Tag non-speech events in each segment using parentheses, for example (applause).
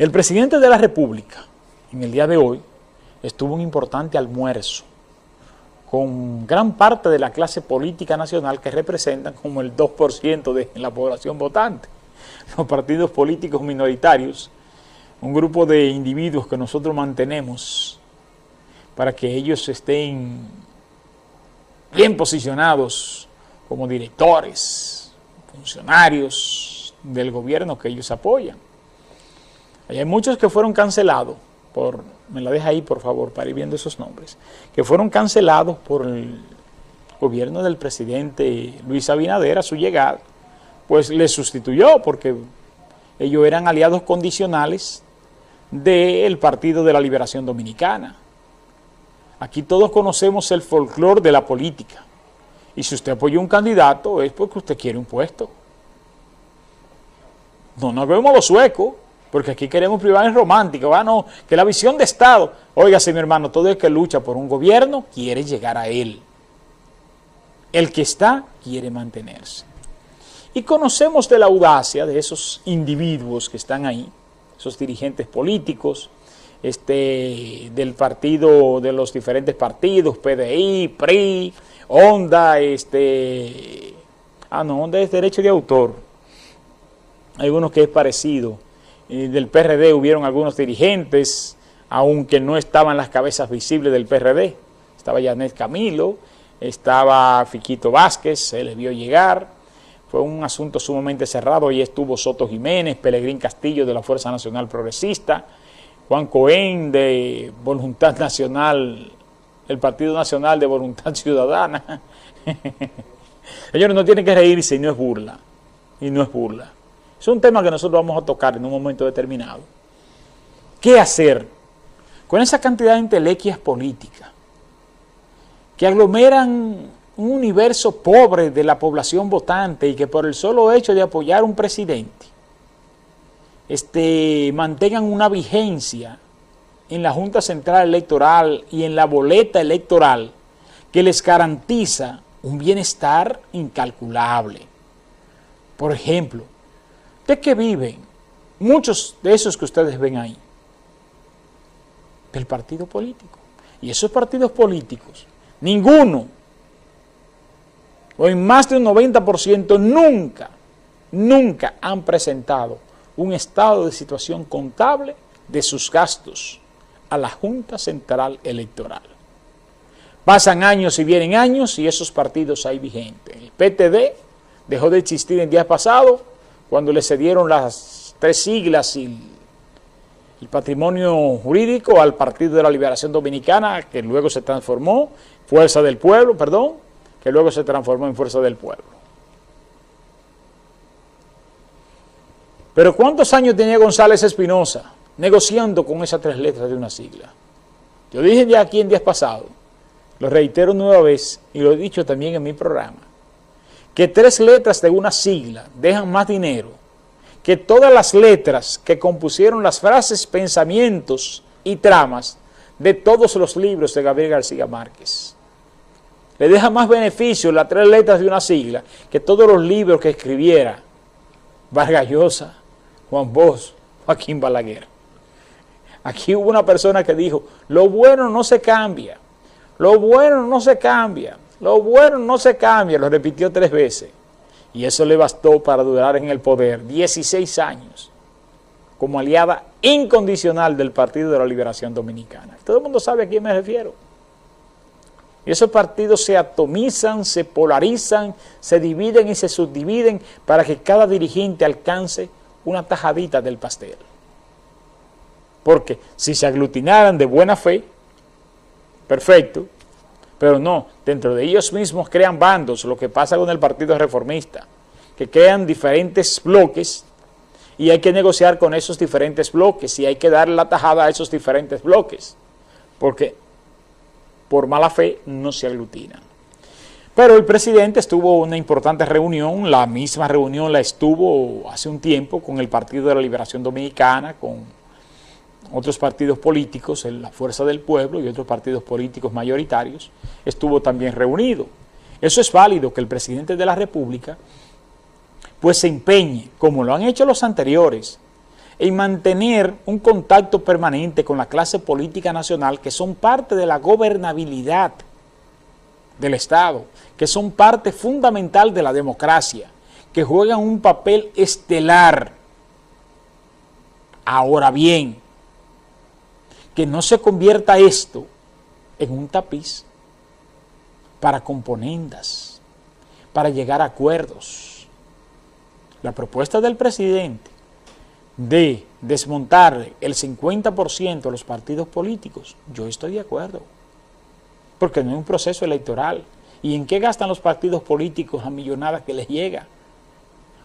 El presidente de la República, en el día de hoy, estuvo un importante almuerzo con gran parte de la clase política nacional que representan como el 2% de la población votante. Los partidos políticos minoritarios, un grupo de individuos que nosotros mantenemos para que ellos estén bien posicionados como directores, funcionarios del gobierno que ellos apoyan. Hay muchos que fueron cancelados por, me la deja ahí por favor para ir viendo esos nombres, que fueron cancelados por el gobierno del presidente Luis Abinader a su llegada, pues le sustituyó porque ellos eran aliados condicionales del Partido de la Liberación Dominicana. Aquí todos conocemos el folclore de la política. Y si usted apoya un candidato es porque usted quiere un puesto. No nos vemos los suecos, porque aquí queremos privadas románticos, ah, no, que la visión de Estado, óigase mi hermano, todo el que lucha por un gobierno quiere llegar a él. El que está quiere mantenerse. Y conocemos de la audacia de esos individuos que están ahí, esos dirigentes políticos, este, del partido, de los diferentes partidos, PDI, PRI, ONDA, este, ah no, ONDA es derecho de autor, hay uno que es parecido, del PRD hubieron algunos dirigentes, aunque no estaban las cabezas visibles del PRD. Estaba Janet Camilo, estaba Fiquito Vázquez, se les vio llegar. Fue un asunto sumamente cerrado. y estuvo Soto Jiménez, Pelegrín Castillo de la Fuerza Nacional Progresista, Juan Cohen de Voluntad Nacional, el Partido Nacional de Voluntad Ciudadana. (laughs) Señores, no tienen que reírse y no es burla. Y no es burla. Es un tema que nosotros vamos a tocar en un momento determinado. ¿Qué hacer con esa cantidad de intelequias políticas que aglomeran un universo pobre de la población votante y que por el solo hecho de apoyar a un presidente este, mantengan una vigencia en la Junta Central Electoral y en la boleta electoral que les garantiza un bienestar incalculable. Por ejemplo, ¿De qué viven? Muchos de esos que ustedes ven ahí. Del partido político. Y esos partidos políticos, ninguno, o en más de un 90%, nunca, nunca han presentado un estado de situación contable de sus gastos a la Junta Central Electoral. Pasan años y vienen años y esos partidos hay vigentes. El PTD dejó de existir en días pasados cuando le cedieron las tres siglas y el patrimonio jurídico al Partido de la Liberación Dominicana, que luego se transformó, Fuerza del Pueblo, perdón, que luego se transformó en Fuerza del Pueblo. Pero ¿cuántos años tenía González Espinosa negociando con esas tres letras de una sigla? Yo dije ya aquí en días pasados, lo reitero nueva vez y lo he dicho también en mi programa, que tres letras de una sigla dejan más dinero que todas las letras que compusieron las frases, pensamientos y tramas de todos los libros de Gabriel García Márquez. Le deja más beneficio las tres letras de una sigla que todos los libros que escribiera Vargas Llosa, Juan Bosch, Joaquín Balaguer. Aquí hubo una persona que dijo, lo bueno no se cambia, lo bueno no se cambia, lo bueno no se cambia, lo repitió tres veces. Y eso le bastó para durar en el poder 16 años como aliada incondicional del Partido de la Liberación Dominicana. Todo el mundo sabe a quién me refiero. Y esos partidos se atomizan, se polarizan, se dividen y se subdividen para que cada dirigente alcance una tajadita del pastel. Porque si se aglutinaran de buena fe, perfecto, pero no, dentro de ellos mismos crean bandos, lo que pasa con el Partido Reformista, que crean diferentes bloques y hay que negociar con esos diferentes bloques y hay que darle la tajada a esos diferentes bloques, porque por mala fe no se aglutinan. Pero el presidente estuvo una importante reunión, la misma reunión la estuvo hace un tiempo con el Partido de la Liberación Dominicana, con otros partidos políticos, la Fuerza del Pueblo y otros partidos políticos mayoritarios, estuvo también reunido. Eso es válido que el presidente de la República pues se empeñe, como lo han hecho los anteriores, en mantener un contacto permanente con la clase política nacional que son parte de la gobernabilidad del Estado, que son parte fundamental de la democracia, que juegan un papel estelar. Ahora bien, que no se convierta esto en un tapiz para componendas, para llegar a acuerdos. La propuesta del presidente de desmontar el 50% de los partidos políticos, yo estoy de acuerdo, porque no es un proceso electoral. ¿Y en qué gastan los partidos políticos a millonadas que les llega?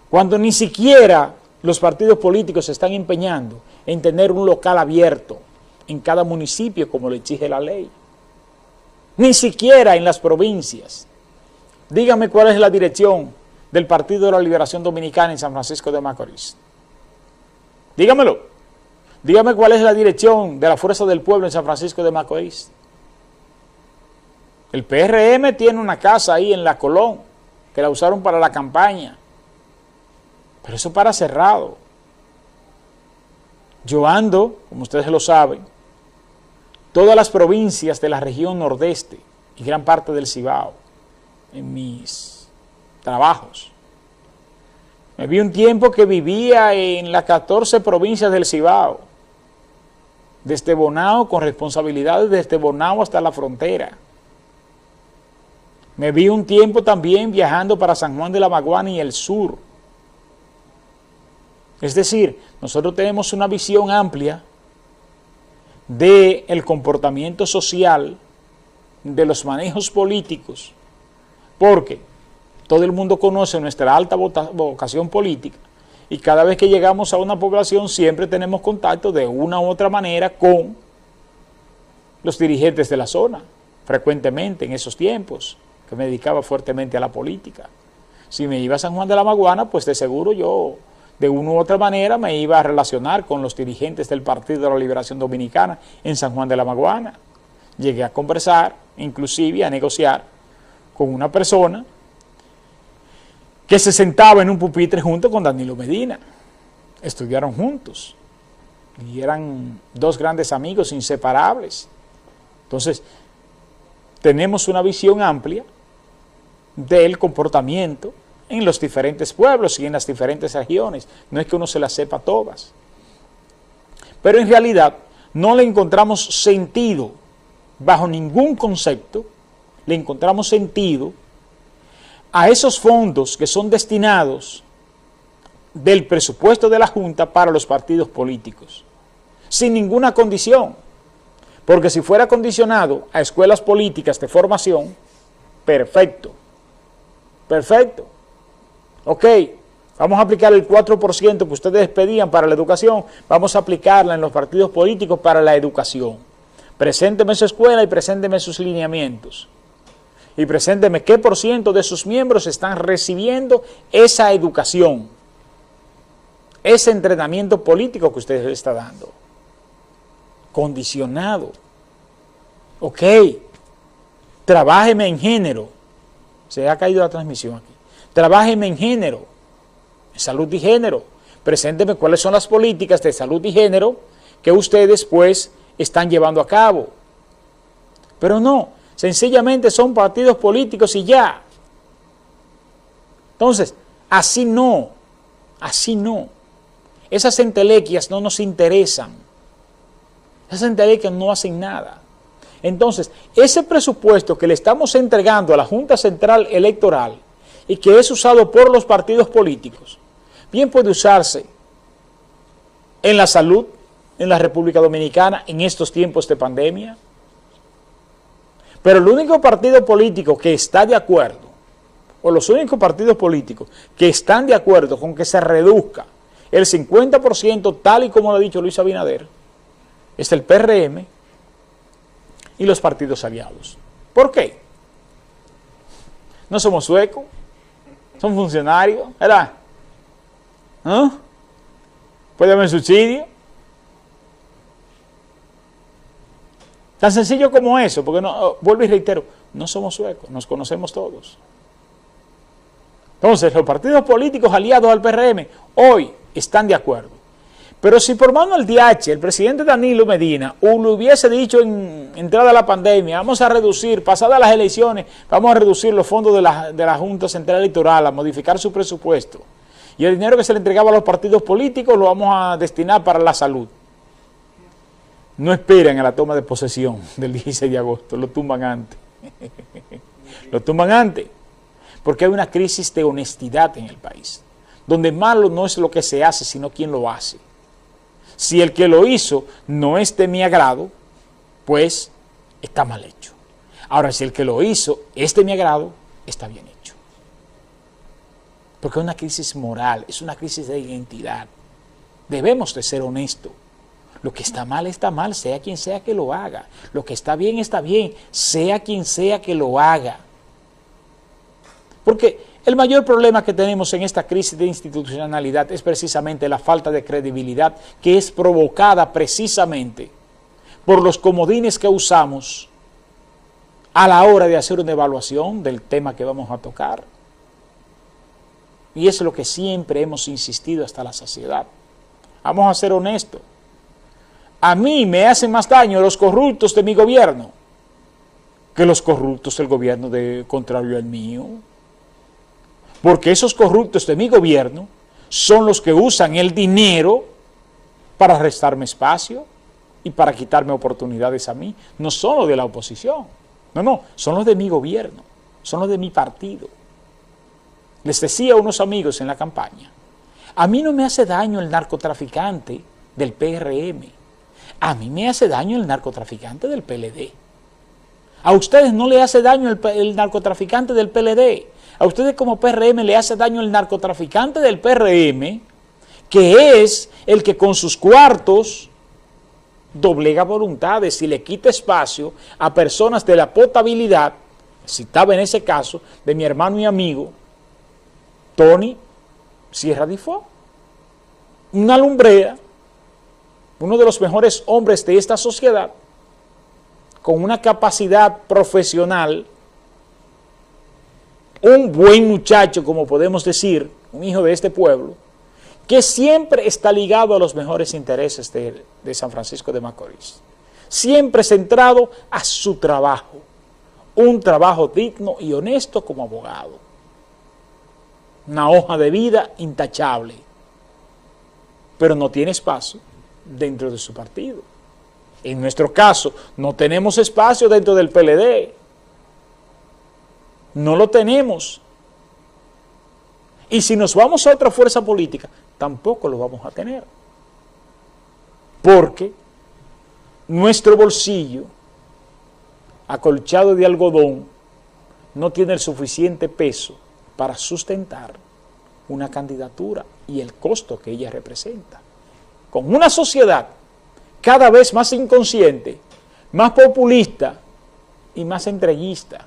Cuando ni siquiera los partidos políticos se están empeñando en tener un local abierto en cada municipio como le exige la ley. Ni siquiera en las provincias. Dígame cuál es la dirección del Partido de la Liberación Dominicana en San Francisco de Macorís. Dígamelo. Dígame cuál es la dirección de la Fuerza del Pueblo en San Francisco de Macorís. El PRM tiene una casa ahí en la Colón, que la usaron para la campaña. Pero eso para cerrado. Yo ando, como ustedes lo saben, todas las provincias de la región nordeste y gran parte del Cibao en mis trabajos. Me vi un tiempo que vivía en las 14 provincias del Cibao, desde Bonao, con responsabilidades desde Bonao hasta la frontera. Me vi un tiempo también viajando para San Juan de la Maguana y el sur. Es decir, nosotros tenemos una visión amplia del comportamiento social, de los manejos políticos, porque todo el mundo conoce nuestra alta vocación política y cada vez que llegamos a una población siempre tenemos contacto de una u otra manera con los dirigentes de la zona, frecuentemente en esos tiempos, que me dedicaba fuertemente a la política. Si me iba a San Juan de la Maguana, pues de seguro yo de una u otra manera me iba a relacionar con los dirigentes del Partido de la Liberación Dominicana en San Juan de la Maguana. Llegué a conversar, inclusive a negociar con una persona que se sentaba en un pupitre junto con Danilo Medina. Estudiaron juntos y eran dos grandes amigos inseparables. Entonces, tenemos una visión amplia del comportamiento en los diferentes pueblos y en las diferentes regiones. No es que uno se las sepa todas. Pero en realidad no le encontramos sentido, bajo ningún concepto, le encontramos sentido a esos fondos que son destinados del presupuesto de la Junta para los partidos políticos, sin ninguna condición. Porque si fuera condicionado a escuelas políticas de formación, perfecto, perfecto. Ok, vamos a aplicar el 4% que ustedes pedían para la educación, vamos a aplicarla en los partidos políticos para la educación. Presénteme su escuela y presénteme sus lineamientos. Y presénteme qué por ciento de sus miembros están recibiendo esa educación, ese entrenamiento político que usted le está dando. Condicionado. Ok, trabájeme en género. Se ha caído la transmisión aquí. Trabájeme en género, en salud y género. Presénteme cuáles son las políticas de salud y género que ustedes pues están llevando a cabo. Pero no, sencillamente son partidos políticos y ya. Entonces, así no, así no. Esas entelequias no nos interesan. Esas entelequias no hacen nada. Entonces, ese presupuesto que le estamos entregando a la Junta Central Electoral y que es usado por los partidos políticos, bien puede usarse en la salud en la República Dominicana en estos tiempos de pandemia. Pero el único partido político que está de acuerdo, o los únicos partidos políticos que están de acuerdo con que se reduzca el 50% tal y como lo ha dicho Luis Abinader, es el PRM y los partidos aliados. ¿Por qué? No somos suecos, son funcionarios, ¿verdad? ¿Ah? ¿Puede haber subsidio? Tan sencillo como eso, porque no, oh, vuelvo y reitero, no somos suecos, nos conocemos todos. Entonces, los partidos políticos aliados al PRM hoy están de acuerdo. Pero si por mano del DH el presidente Danilo Medina le hubiese dicho en entrada a la pandemia, vamos a reducir, pasadas las elecciones, vamos a reducir los fondos de la, de la Junta Central Electoral, a modificar su presupuesto, y el dinero que se le entregaba a los partidos políticos lo vamos a destinar para la salud. No esperan a la toma de posesión del 16 de agosto, lo tumban antes. (laughs) lo tumban antes, porque hay una crisis de honestidad en el país, donde malo no es lo que se hace, sino quien lo hace. Si el que lo hizo no es de mi agrado, pues está mal hecho. Ahora, si el que lo hizo es de mi agrado, está bien hecho. Porque es una crisis moral, es una crisis de identidad. Debemos de ser honestos. Lo que está mal, está mal, sea quien sea que lo haga. Lo que está bien, está bien, sea quien sea que lo haga. Porque el mayor problema que tenemos en esta crisis de institucionalidad es precisamente la falta de credibilidad que es provocada precisamente por los comodines que usamos a la hora de hacer una evaluación del tema que vamos a tocar. Y es lo que siempre hemos insistido hasta la saciedad. Vamos a ser honestos. A mí me hacen más daño los corruptos de mi gobierno que los corruptos del gobierno de contrario al mío porque esos corruptos de mi gobierno son los que usan el dinero para restarme espacio y para quitarme oportunidades a mí. No son los de la oposición, no, no, son los de mi gobierno, son los de mi partido. Les decía a unos amigos en la campaña, a mí no me hace daño el narcotraficante del PRM, a mí me hace daño el narcotraficante del PLD. A ustedes no le hace daño el, el narcotraficante del PLD, a ustedes como PRM le hace daño el narcotraficante del PRM, que es el que con sus cuartos doblega voluntades y le quita espacio a personas de la potabilidad, citaba en ese caso, de mi hermano y amigo, Tony Sierra Difo, una lumbrea, uno de los mejores hombres de esta sociedad, con una capacidad profesional un buen muchacho, como podemos decir, un hijo de este pueblo, que siempre está ligado a los mejores intereses de, San Francisco de Macorís. Siempre centrado a su trabajo, un trabajo digno y honesto como abogado. Una hoja de vida intachable, pero no tiene espacio dentro de su partido. En nuestro caso, no tenemos espacio dentro del PLD, no lo tenemos. Y si nos vamos a otra fuerza política, tampoco lo vamos a tener. Porque nuestro bolsillo, acolchado de algodón, no tiene el suficiente peso para sustentar una candidatura y el costo que ella representa. Con una sociedad cada vez más inconsciente, más populista y más entreguista,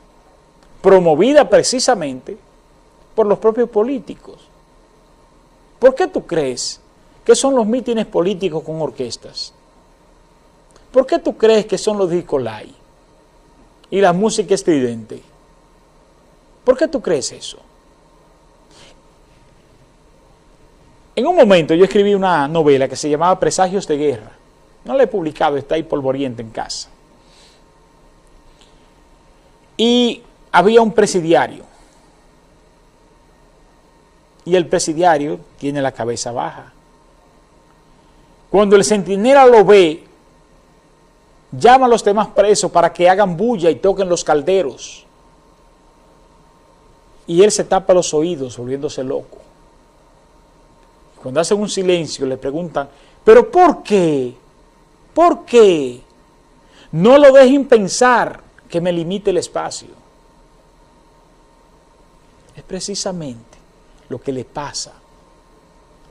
promovida precisamente por los propios políticos. ¿Por qué tú crees que son los mítines políticos con orquestas? ¿Por qué tú crees que son los discolay y la música estridente? ¿Por qué tú crees eso? En un momento yo escribí una novela que se llamaba Presagios de Guerra. No la he publicado, está ahí polvoriente en casa. Y había un presidiario y el presidiario tiene la cabeza baja. Cuando el centinela lo ve, llama a los demás presos para que hagan bulla y toquen los calderos. Y él se tapa los oídos, volviéndose loco. Cuando hacen un silencio, le preguntan, ¿pero por qué? ¿Por qué? No lo dejen pensar que me limite el espacio es precisamente lo que le pasa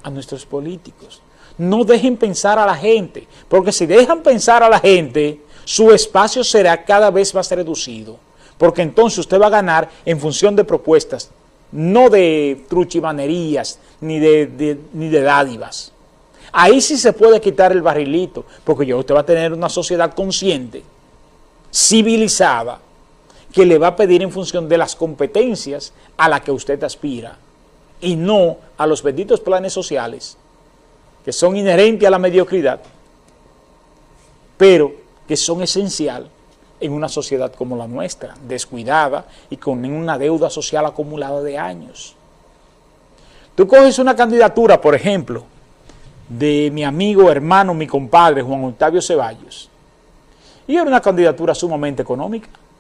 a nuestros políticos. No dejen pensar a la gente, porque si dejan pensar a la gente, su espacio será cada vez más reducido, porque entonces usted va a ganar en función de propuestas, no de truchimanerías ni de, ni de dádivas. Ahí sí se puede quitar el barrilito, porque ya usted va a tener una sociedad consciente, civilizada, que le va a pedir en función de las competencias a las que usted aspira y no a los benditos planes sociales que son inherentes a la mediocridad, pero que son esencial en una sociedad como la nuestra, descuidada y con una deuda social acumulada de años. Tú coges una candidatura, por ejemplo, de mi amigo, hermano, mi compadre, Juan Octavio Ceballos, y era una candidatura sumamente económica